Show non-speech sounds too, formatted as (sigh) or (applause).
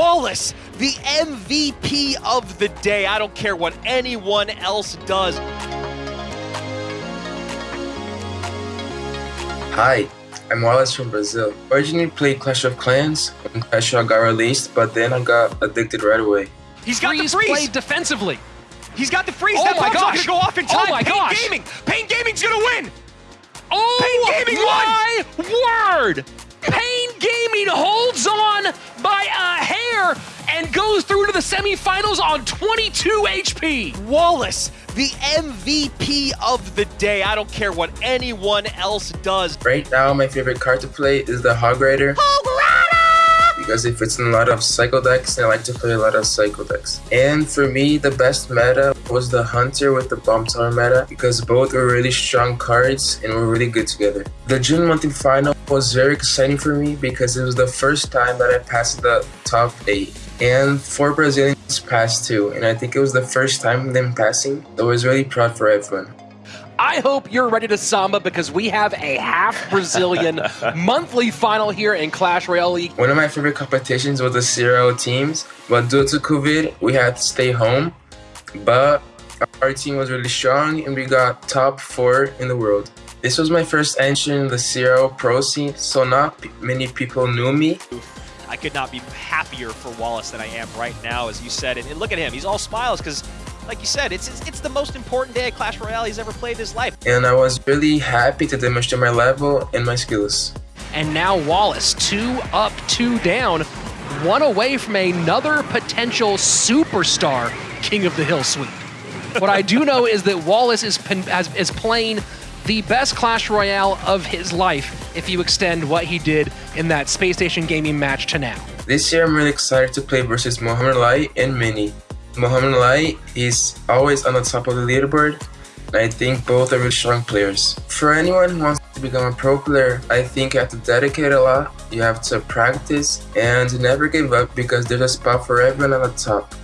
Wallace, the MVP of the day. I don't care what anyone else does. Hi, I'm Wallace from Brazil. Originally played Clash of Clans when Clash Royale got released, but then I got addicted right away. He's got Freeze the freeze. played defensively. He's got the freeze. Oh that my gosh. gonna go off in Oh time. my Pain gosh. Gaming. Pain Gaming's gonna win. Oh Pain Gaming my word! Pain Gaming holds on by a hair and goes through to the semifinals on 22 HP. Wallace, the MVP of the day. I don't care what anyone else does. Right now, my favorite card to play is the Hog Rider. Because if it's in a lot of cycle decks, I like to play a lot of cycle decks. And for me, the best meta was the Hunter with the Bomb Tower meta, because both were really strong cards and were really good together. The June monthly final was very exciting for me because it was the first time that I passed the top 8. And four Brazilians passed too, and I think it was the first time them passing, I was really proud for everyone. I hope you're ready to samba because we have a half Brazilian (laughs) monthly final here in Clash Royale League. One of my favorite competitions was the Zero teams, but due to COVID, we had to stay home. But our team was really strong and we got top four in the world. This was my first entry in the Zero Pro scene, so not p- many people knew me. I could not be happier for Wallace than I am right now, as you said. And, and look at him; he's all smiles because, like you said, it's, it's it's the most important day at Clash Royale he's ever played in his life. And I was really happy to demonstrate my level and my skills. And now Wallace, two up, two down, one away from another potential superstar King of the Hill sweep. What I do know is that Wallace is, has, is playing the best Clash Royale of his life if you extend what he did in that Space Station Gaming match to now. This year, I'm really excited to play versus Mohamed Light and Mini. Mohamed Light is always on the top of the leaderboard, I think both are really strong players. For anyone who wants to become a pro player, I think you have to dedicate a lot, you have to practice, and never give up because there's a spot for everyone on the top.